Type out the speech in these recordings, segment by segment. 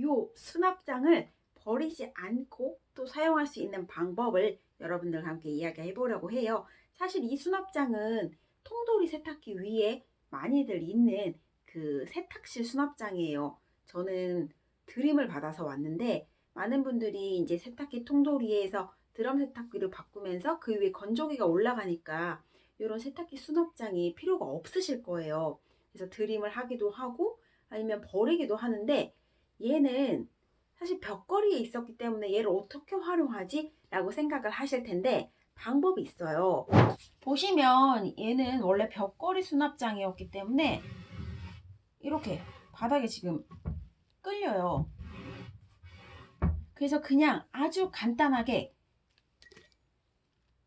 요 수납장을 버리지 않고 또 사용할 수 있는 방법을 여러분들과 함께 이야기해 보려고 해요. 사실 이 수납장은 통돌이 세탁기 위에 많이들 있는 그 세탁실 수납장이에요. 저는 드림을 받아서 왔는데 많은 분들이 이제 세탁기 통돌이에서 드럼 세탁기를 바꾸면서 그 위에 건조기가 올라가니까 이런 세탁기 수납장이 필요가 없으실 거예요. 그래서 드림을 하기도 하고 아니면 버리기도 하는데 얘는 사실 벽걸이에 있었기 때문에 얘를 어떻게 활용하지? 라고 생각을 하실 텐데 방법이 있어요. 보시면 얘는 원래 벽걸이 수납장이었기 때문에 이렇게 바닥에 지금 끌려요. 그래서 그냥 아주 간단하게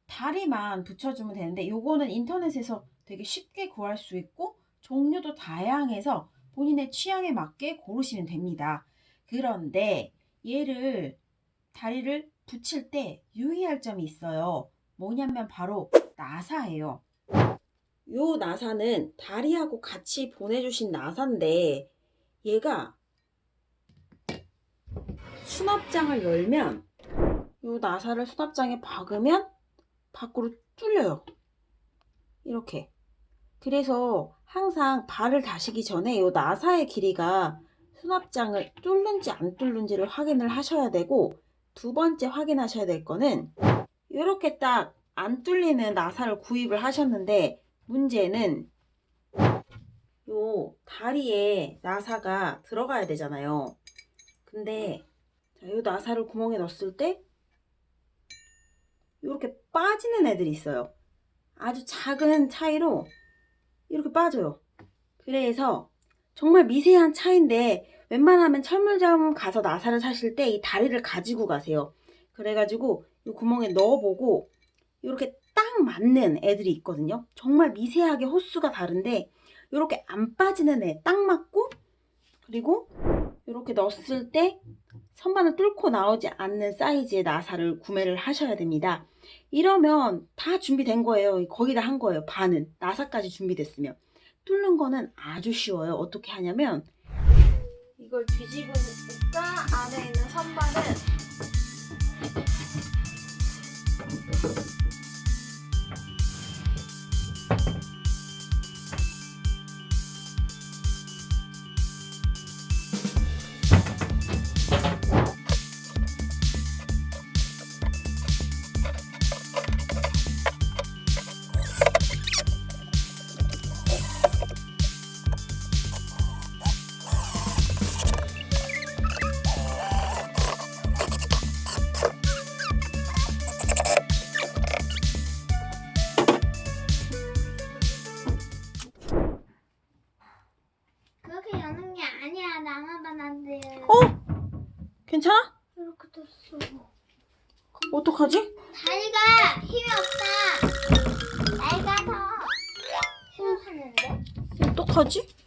다리만 붙여주면 되는데 요거는 인터넷에서 되게 쉽게 구할 수 있고 종류도 다양해서 본인의 취향에 맞게 고르시면 됩니다. 그런데 얘를 다리를 붙일 때 유의할 점이 있어요. 뭐냐면 바로 나사예요. 요 나사는 다리하고 같이 보내주신 나사인데 얘가 수납장을 열면 요 나사를 수납장에 박으면 밖으로 뚫려요. 이렇게. 그래서 항상 발을 다시기 전에 요 나사의 길이가 수납장을 뚫는지 안 뚫는지를 확인을 하셔야 되고 두 번째 확인하셔야 될 거는 이렇게 딱 안 뚫리는 나사를 구입을 하셨는데 문제는 요 다리에 나사가 들어가야 되잖아요. 근데 자, 요 나사를 구멍에 넣었을 때 이렇게 빠지는 애들이 있어요. 아주 작은 차이로 이렇게 빠져요. 그래서 정말 미세한 차인데 웬만하면 철물점 가서 나사를 사실 때 이 다리를 가지고 가세요. 그래가지고 이 구멍에 넣어보고 이렇게 딱 맞는 애들이 있거든요. 정말 미세하게 호수가 다른데 이렇게 안 빠지는 애 딱 맞고 그리고 이렇게 넣었을 때 선반을 뚫고 나오지 않는 사이즈의 나사를 구매를 하셔야 됩니다. 이러면 다 준비된 거예요. 거의 다한 거예요. 반은. 나사까지 준비됐으면. 뚫는 거는 아주 쉬워요. 어떻게 하냐면 이걸 뒤집으니까 안에 있는 선반은 괜찮아? 이렇게 됐어. 어떡하지? 다리가 힘이 없다. 더 힘을 하는데? 어떡하지?